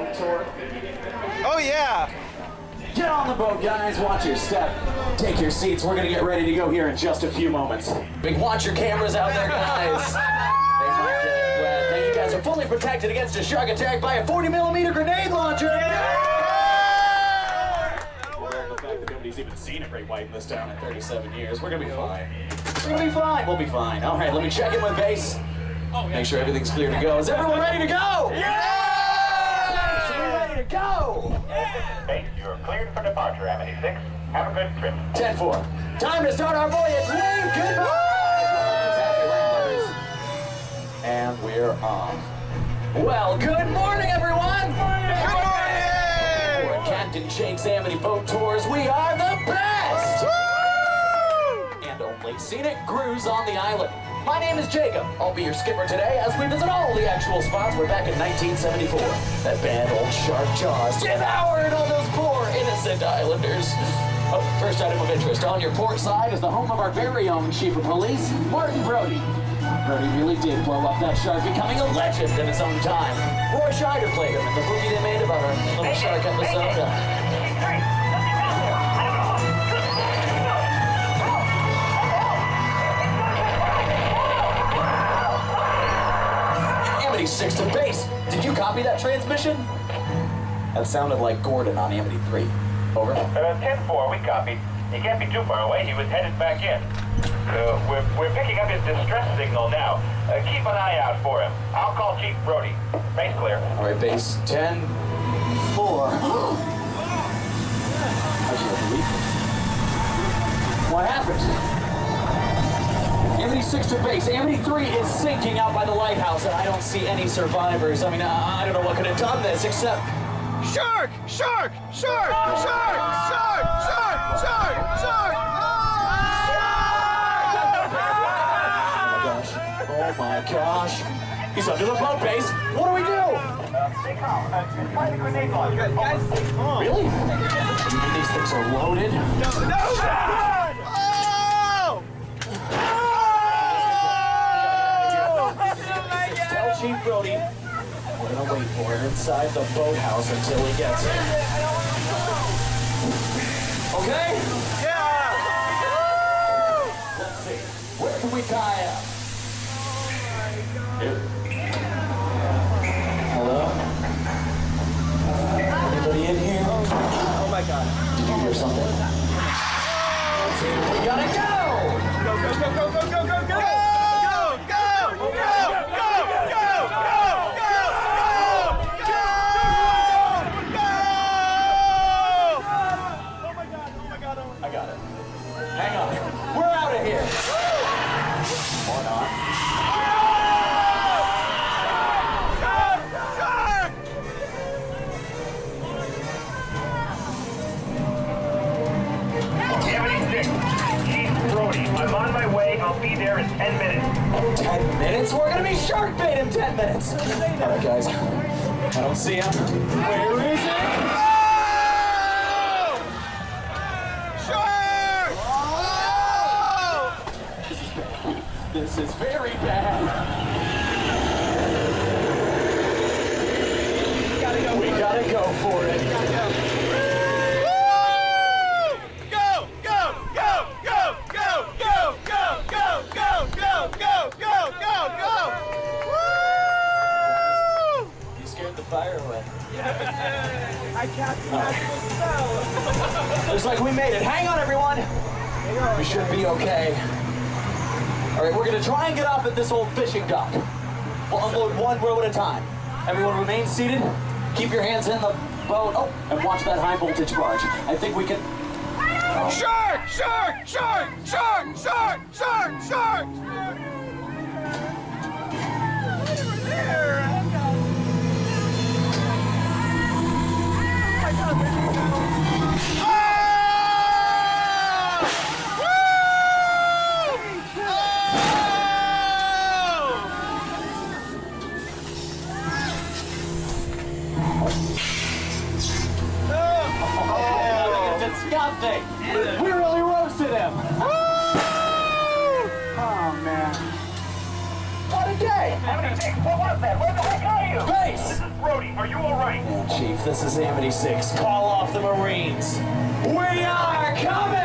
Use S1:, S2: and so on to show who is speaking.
S1: boat tour? Oh, yeah. Get on the boat, guys. Watch your step. Take your seats. We're going to get ready to go here in just a few moments. Big, watch your cameras out there, guys. they you guys are fully protected against a shark attack by a 40 millimeter grenade launcher. Yeah! The fact that nobody's even seen a great white in this town in 37 years, we're going to be fine. We're going to be fine. We'll be fine. All right, let me check in with base. Make sure everything's clear to go. Is everyone ready to go?
S2: 6. Have a good trip.
S1: 10-4. Time to start our voyage. Wave goodbye. And we're off. Well, good morning, everyone. Good morning. We're Captain Jake's Amity Boat Tours. We are the best. And only scenic cruise on the island. My name is Jacob. I'll be your skipper today as we visit all the actual spots we're back in 1974. That bad old shark jaws devoured all those innocent islanders. Oh, first item of interest. On your port side is the home of our very own chief of police, Martin Brody. Brody really did blow up that shark, becoming a legend in his own time. Roy Scheider played him in the movie they made about our little shark episode. Uh, Amity 6 to base. Did you copy that transmission? That sounded like Gordon on Amity 3. Over.
S2: Uh, 10-4, we copied. He can't be too far away. He was headed back in. Uh, we're, we're picking up his distress signal now. Uh, keep an eye out for him. I'll call Chief Brody. Base clear.
S1: All right, base 10, 4. what happened? Amity 6 to base. Amity 3 is sinking out by the lighthouse, and I don't see any survivors. I mean, I, I don't know what could have done this, except...
S3: Shark! Shark! Shark! Shark! Shark! Shark! Shark! Shark!
S1: Oh my gosh. He's under the boat base. What do we do?
S2: Stay calm. Find a grenade launcher.
S1: Really? These things are loaded?
S3: No no oh!
S1: Tell Chief Brody we're gonna wait for him inside the boathouse until he gets here. Okay?
S3: Yeah!
S1: Let's see. Where can we tie up? Hello? Anybody in here?
S3: Oh my god.
S1: Did you hear something?
S2: There in 10 minutes.
S1: Ten minutes? We're gonna be shark bait in ten minutes. All right, guys. I don't see him. Where is he?
S3: Shark!
S1: This is very bad. We gotta go for it. You scared the fire away.
S3: I cast magical spell.
S1: Looks like we made it. Hang on, everyone. We should be okay. All right, we're gonna try and get off at this old fishing dock. We'll unload one row at a time. Everyone remain seated. Keep your hands in the boat. Oh, and watch that high voltage barge. I think we can.
S3: Shark! Shark! Shark! Shark! Shark! Shark! Shark!
S1: Disgusting. We really roasted him. Oh man. What a day.
S2: Amity 6. What was that? Where the heck are you? Hey,
S1: Base!
S2: This is Brody. Are you all right?
S1: Chief, this is Amity 6. Call off the Marines. We are coming